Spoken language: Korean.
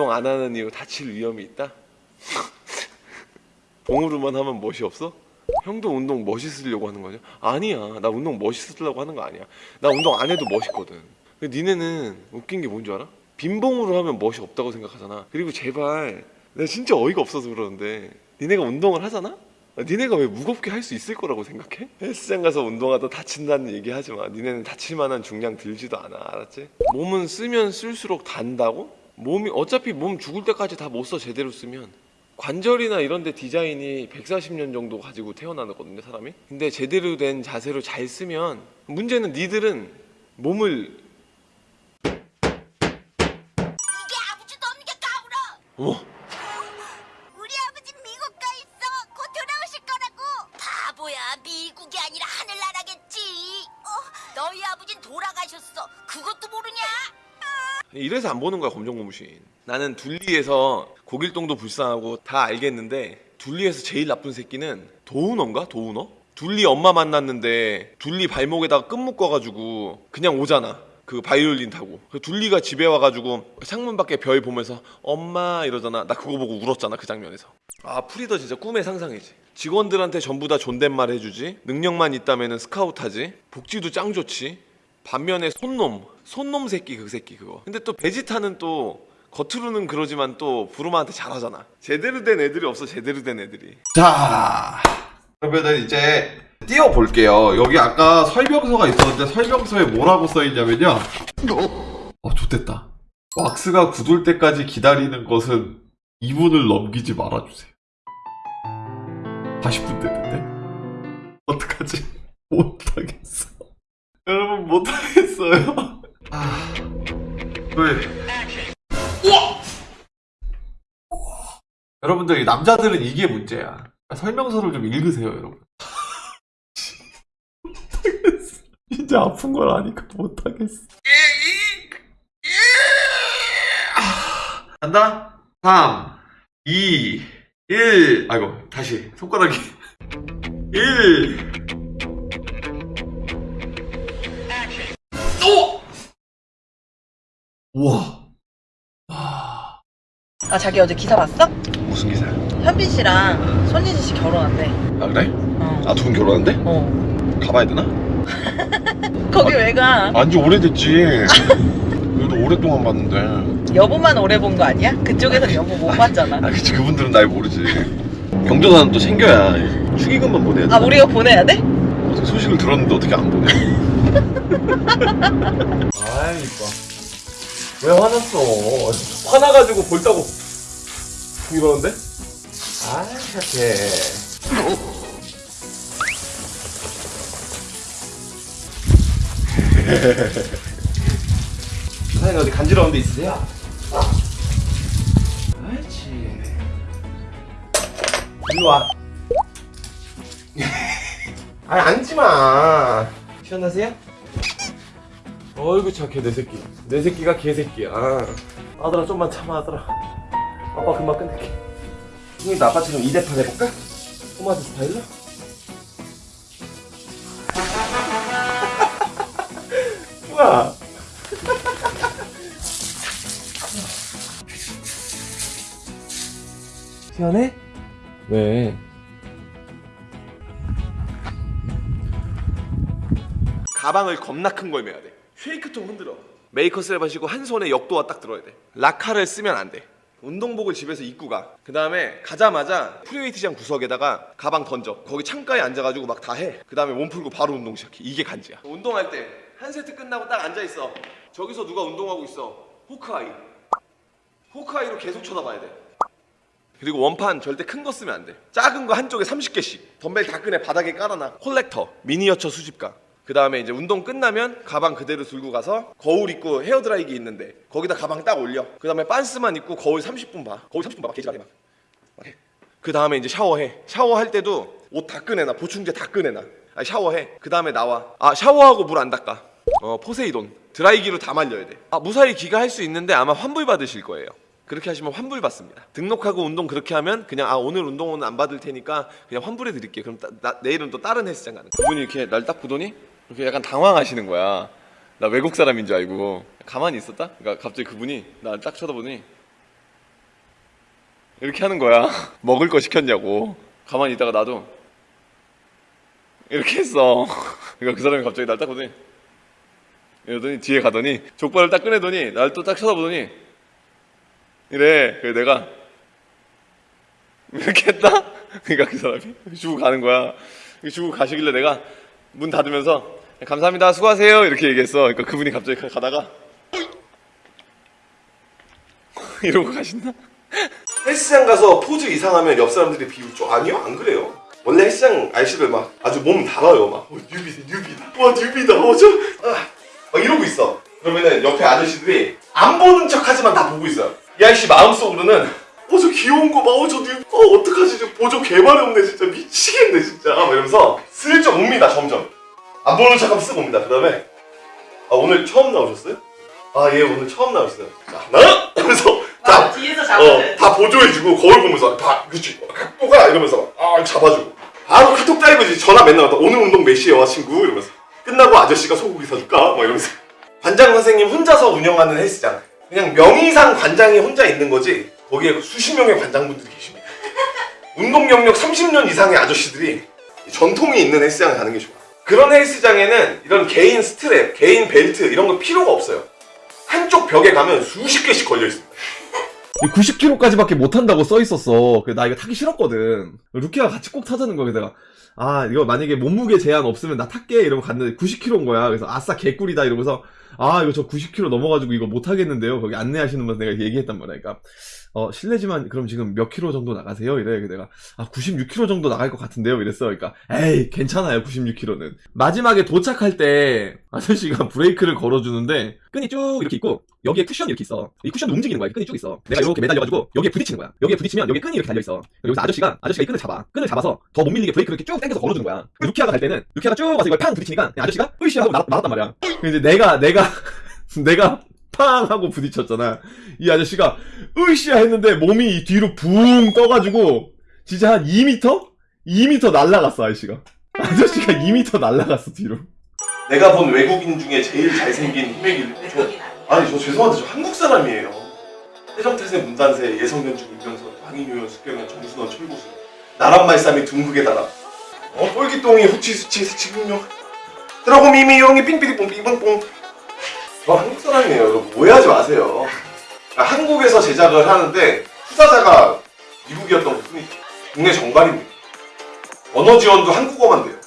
운동 안 하는 이유 다칠 위험이 있다? 봉으로만 하면 멋이 없어? 형도 운동 멋있으려고 하는 거냐? 아니야 나 운동 멋있으려고 하는 거 아니야 나 운동 안 해도 멋있거든 근데 니네는 웃긴 게 뭔 줄 알아? 빈봉으로 하면 멋이 없다고 생각하잖아 그리고 제발 내가 진짜 어이가 없어서 그러는데 니네가 운동을 하잖아? 아, 니네가 왜 무겁게 할 수 있을 거라고 생각해? 헬스장 가서 운동하다 다친다는 얘기 하지 마 니네는 다칠 만한 중량 들지도 않아 알았지? 몸은 쓰면 쓸수록 단다고? 몸이 어차피 몸 죽을 때까지 다 못 써 제대로 쓰면. 관절이나 이런 데 디자인이 140년 정도 가지고 태어나거든요 사람이. 근데 제대로 된 자세로 잘 쓰면 문제는 니들은 몸을 이게 아버지도 없는 게 까불어. 어 이래서 안 보는 거야 검정고무신. 나는 둘리에서 고길동도 불쌍하고 다 알겠는데 둘리에서 제일 나쁜 새끼는 도우너인가? 도우너? 둘리 엄마 만났는데 둘리 발목에다가 끈 묶어가지고 그냥 오잖아. 그 바이올린 타고. 그 둘리가 집에 와가지고 창문 밖에 별 보면서 엄마 이러잖아. 나 그거 보고 울었잖아 그 장면에서. 아 프리더 진짜 꿈의 상사이지. 직원들한테 전부 다 존댓말 해주지? 능력만 있다면 스카우트 하지? 복지도 짱 좋지? 반면에 손놈 손놈 새끼 그 새끼 그거 근데 또 베지타는 또 겉으로는 그러지만 또 부르마한테 잘하잖아 제대로 된 애들이 없어 제대로 된 애들이 자, 그러면은 이제 띄워볼게요. 여기 아까 설명서가 있었는데 설명서에 뭐라고 써있냐면요. 어, 좋됐다. 왁스가 굳을 때까지 기다리는 것은 2분을 넘기지 말아주세요. 40분 됐는데? 어떡하지? 못하겠어. 여러분, 못하겠어요. 아, 왜? 여러분들, 이 남자들은 이게 문제야. 설명서를 좀 읽으세요, 여러분. 못하겠어. 진짜 아픈 걸 아니까 못하겠어. 간다. 3, 2, 1. 아이고, 다시. 손가락이. 1. 우와. 아, 아 자기 어제 기사 봤어? 무슨 기사야? 현빈 씨랑 손예진 씨 결혼한대. 아 그래? 어. 아 두 분 결혼한대? 어. 가봐야 되나? 거기 왜 가? 안지 오래됐지 그래도 오랫동안 봤는데 여보만 오래 본 거 아니야? 그쪽에서는 여보 못 봤잖아. 아 그치 그분들은 날 모르지 경조사는 또 챙겨야 축의금만 보내야 돼 아 우리가 보내야 돼? 어떻게 소식을 들었는데 어떻게 안 보내 아이 이뻐 왜 화났어 화나가지고 볼다고 이러는데? 아 착해 사장님 어디 간지러운 데 있으세요? 그렇지 일로 와 아니 앉지마 시원하세요? 어이구 착해 내 새끼 내 새끼가 개새끼야 아들아 좀만 참아 아들아 아빠 금방 끝낼게 형이도 아빠처럼 2대판 해볼까? 토마토 스타일로? 우와 시원해? 왜? 가방을 겁나 큰 걸 메야 돼. 쉐이크통 흔들어. 메이커 스트랩 하시고 한 손에 역도화 딱 들어야 돼. 라카를 쓰면 안 돼. 운동복을 집에서 입고 가. 그 다음에 가자마자 프리웨이트장 구석에다가 가방 던져. 거기 창가에 앉아가지고 막 다 해. 그 다음에 몸 풀고 바로 운동 시작해. 이게 간지야. 운동할 때 한 세트 끝나고 딱 앉아 있어. 저기서 누가 운동하고 있어. 호크아이. 호크아이로 계속 쳐다봐야 돼. 그리고 원판 절대 큰 거 쓰면 안 돼. 작은 거 한쪽에 30개씩. 덤벨 다 끄내 바닥에 깔아놔. 콜렉터, 미니어처 수집가. 그 다음에 이제 운동 끝나면 가방 그대로 들고 가서 거울 입고 헤어드라이기 있는데 거기다 가방 딱 올려. 그 다음에 빤스만 입고 거울 30분 봐. 거울 30분 봐. 개지랄해 막. 막 해. 그 다음에 이제 샤워해. 샤워할 때도 옷 다 꺼내놔. 보충제 다 꺼내놔. 아, 샤워해. 그 다음에 나와. 아 샤워하고 물 안 닦아. 어 포세이돈. 드라이기로 다 말려야 돼. 아 무사히 귀가할 수 있는데 아마 환불 받으실 거예요. 그렇게 하시면 환불 받습니다. 등록하고 운동 그렇게 하면 그냥 아 오늘 운동은 안 받을 테니까 그냥 환불해 드릴게요. 그럼 따- 나- 내일은 또 다른 헬스장 가는. 그분이 이렇게 날 딱 보더니 이렇게 약간 당황하시는 거야. 나 외국 사람인 줄 알고 가만히 있었다. 그러니까 갑자기 그분이 날딱 쳐다보더니 이렇게 하는 거야. 먹을 거 시켰냐고. 가만히 있다가 나도 이렇게 했어. 그러니까 그 사람이 갑자기 날 딱 보더니 이러더니 뒤에 가더니 족발을 딱 꺼내더니 날 또 딱 쳐다보더니 이래. 그래 내가 이렇게 했다. 그러니까 그 사람이 주고 가는 거야. 주고 가시길래 내가 문 닫으면서 감사합니다 수고하세요 이렇게 얘기했어. 그러니까 그분이 갑자기 가다가 이러고 가신다. 헬스장 가서 포즈 이상하면 옆 사람들이 비웃죠. 아니요, 안 그래요. 원래 헬스장 아저씨들 막 아주 몸 달아요. 막 어, 뉴비다, 뉴비다. 와, 뉴비다. 어, 저, 아, 막 이러고 있어. 그러면은 옆에 아저씨들이 안 보는 척 하지만 다 보고 있어요. 이 아저씨 마음속으로는 어, 저 귀여운 거 봐. 어, 저 뉴비. 어, 어떡하지? 저 보조 개발이 없네. 진짜 미치겠네, 진짜. 막 이러면서. 안 보는 척하면 쓱 옵니다. 그 다음에 아, 오늘 처음 나오셨어요? 아, 예, 오늘 처음 나오셨어요. 자, 하나, 하면서 자, 뒤에서 어, 다 보조해주고 거울 보면서 다 그렇지 각도가 이러면서 아 잡아주고. 바로 카톡 따이고 이제 전화 맨날 왔다. 오늘 운동 몇 시에 와 친구? 이러면서. 끝나고 아저씨가 소고기 사줄까? 막 이러면서. 관장 선생님 혼자서 운영하는 헬스장. 그냥 명의상 관장이 혼자 있는 거지. 거기에 수십 명의 관장분들이 계십니다. 운동 경력 30년 이상의 아저씨들이 전통이 있는 헬스장을 가는 게 좋아 그런 헬스장에는 이런 개인 스트랩 개인 벨트 이런 거 필요가 없어요 한쪽 벽에 가면 수십 개씩 걸려 있습니다 90kg까지밖에 못 한다고 써 있었어. 그래서 나 이거 타기 싫었거든. 루키가 같이 꼭 타자는 거야. 내가 아 이거 만약에 몸무게 제한 없으면 나 탈게 이러고 갔는데 90kg인 거야. 그래서 아싸 개꿀이다 이러면서 아 이거 저 90kg 넘어가지고 이거 못 하겠는데요. 거기 안내하시는 분 내가 얘기했단 말이야. 그러니까 어 실례지만 그럼 지금 몇 킬로 정도 나가세요? 이래. 내가 아 96kg 정도 나갈 것 같은데요. 이랬어. 그러니까 에이 괜찮아요 96kg는. 마지막에 도착할 때 아저씨가 브레이크를 걸어주는데 끈이 쭉 이렇게 있고 여기에 쿠션이 이렇게 있어. 이 쿠션도 움직이는 거야. 이 끈이 쭉 있어. 내가 이렇게 매달려가지고 여기에 부딪히는 거야. 여기에 부딪히면 여기 끈이 이렇게 달려 있어. 여기서 아저씨가 아저씨가 이 끈을 잡아. 끈을 잡아서 더 못 밀리게 브레이크를 이렇게 쭉 당겨서 걸어주는 거야. 루키아가 갈 때는 루키아가 쭉 와서 이걸 팡 부딪히니까 아저씨가 으이씨 하고 날, 날았단 말이야. 근데 내가 내가 내가 팡 하고 부딪혔잖아. 이 아저씨가 으이씨 했는데 몸이 뒤로 붕 떠가지고 진짜 한 2m? 2m 날라갔어 아저씨가. 아저씨가 2m 날라갔어 뒤로. 내가 본 외국인 중에 제일 잘생긴 희맥이 저, 아니 저 죄송한데 저 한국 사람이에요 해정태세 문단세 예성견중 임명선 황인효연 숙경현 정순원 철구수 나란 말싸미 둥국에 달아 어 똘기똥이 후치수치 세치분명 드라고 미미용이 삥삐리뽕 삥뽕뽕 저 한국 사람이에요. 여러분 오해하지 마세요. 아, 한국에서 제작을 하는데 투자자가 미국이었던 것 뿐이죠 국내 정발입니다. 언어 지원도 한국어만 돼요